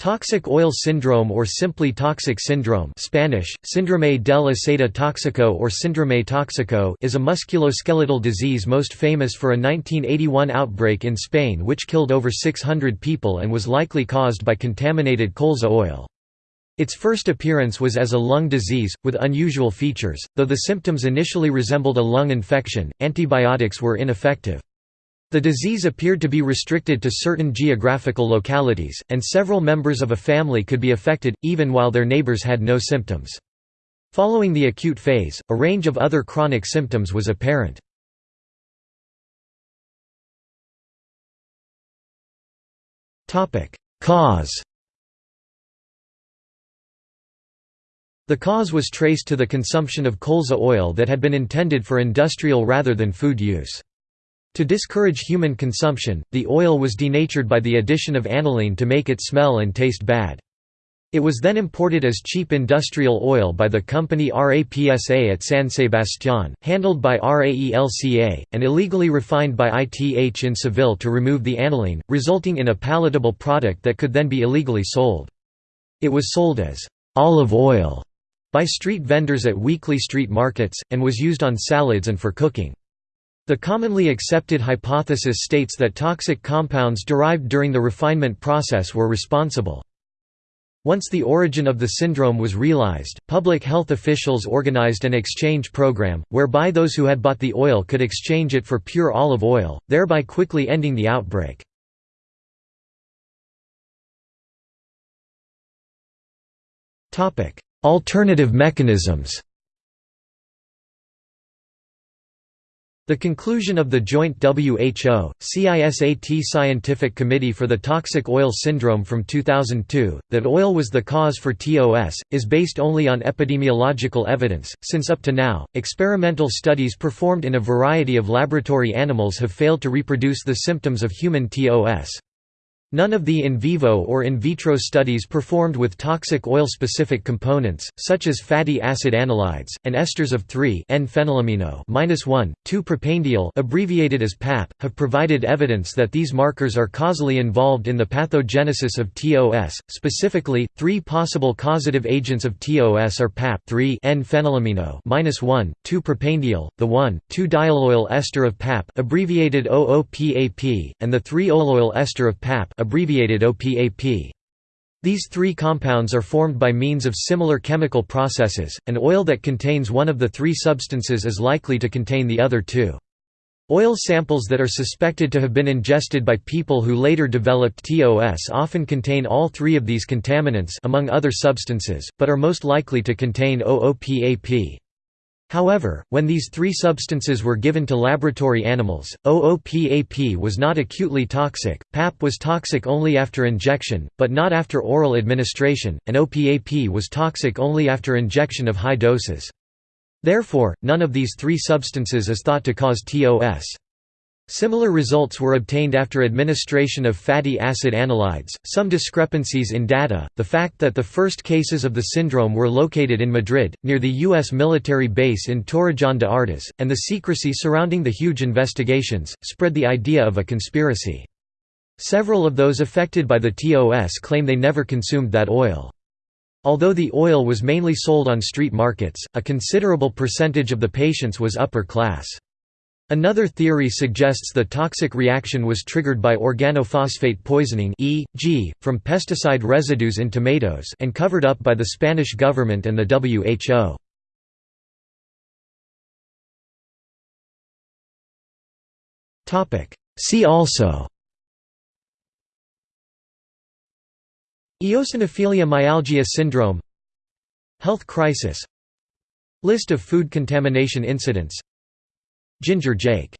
Toxic oil syndrome or simply toxic syndrome Spanish, Síndrome del aceite tóxico or Síndrome tóxico is a musculoskeletal disease most famous for a 1981 outbreak in Spain which killed over 600 people and was likely caused by contaminated colza oil. Its first appearance was as a lung disease, with unusual features, though the symptoms initially resembled a lung infection, antibiotics were ineffective. The disease appeared to be restricted to certain geographical localities, and several members of a family could be affected, even while their neighbors had no symptoms. Following the acute phase, a range of other chronic symptoms was apparent. Cause The cause was traced to the consumption of colza oil that had been intended for industrial rather than food use. To discourage human consumption, the oil was denatured by the addition of aniline to make it smell and taste bad. It was then imported as cheap industrial oil by the company RAPSA at San Sebastián, handled by RAELCA, and illegally refined by ITH in Seville to remove the aniline, resulting in a palatable product that could then be illegally sold. It was sold as olive oil by street vendors at weekly street markets, and was used on salads and for cooking. The commonly accepted hypothesis states that toxic compounds derived during the refinement process were responsible. Once the origin of the syndrome was realized, public health officials organized an exchange program, whereby those who had bought the oil could exchange it for pure olive oil, thereby quickly ending the outbreak. Alternative mechanisms The conclusion of the joint WHO, CISAT Scientific Committee for the Toxic Oil Syndrome from 2002, that oil was the cause for TOS, is based only on epidemiological evidence, since up to now, experimental studies performed in a variety of laboratory animals have failed to reproduce the symptoms of human TOS. None of the in vivo or in vitro studies performed with toxic oil-specific components, such as fatty acid anilides, and esters of 3-N-phenylamino 2-propanediol abbreviated as PAP, have provided evidence that these markers are causally involved in the pathogenesis of TOS. Specifically, three possible causative agents of TOS are PAP 3-N-phenylamino 1,2-propanediol, the 1,2-dioleoyl ester of PAP abbreviated OOPAP, and the 3-oleoyl ester of PAP abbreviated OPAP. These three compounds are formed by means of similar chemical processes, and oil that contains one of the three substances is likely to contain the other two. Oil samples that are suspected to have been ingested by people who later developed TOS often contain all three of these contaminants among other substances, but are most likely to contain OOPAP. However, when these three substances were given to laboratory animals, OOPAP was not acutely toxic, PAP was toxic only after injection, but not after oral administration, and OPAP was toxic only after injection of high doses. Therefore, none of these three substances is thought to cause TOS. Similar results were obtained after administration of fatty acid anilides. Some discrepancies in data, the fact that the first cases of the syndrome were located in Madrid, near the U.S. military base in Torrejón de Ardoz, and the secrecy surrounding the huge investigations, spread the idea of a conspiracy. Several of those affected by the TOS claim they never consumed that oil. Although the oil was mainly sold on street markets, a considerable percentage of the patients was upper class. Another theory suggests the toxic reaction was triggered by organophosphate poisoning e.g., from pesticide residues in tomatoes and covered up by the Spanish government and the WHO. See also Eosinophilia myalgia syndrome Health crisis List of food contamination incidents Ginger Jake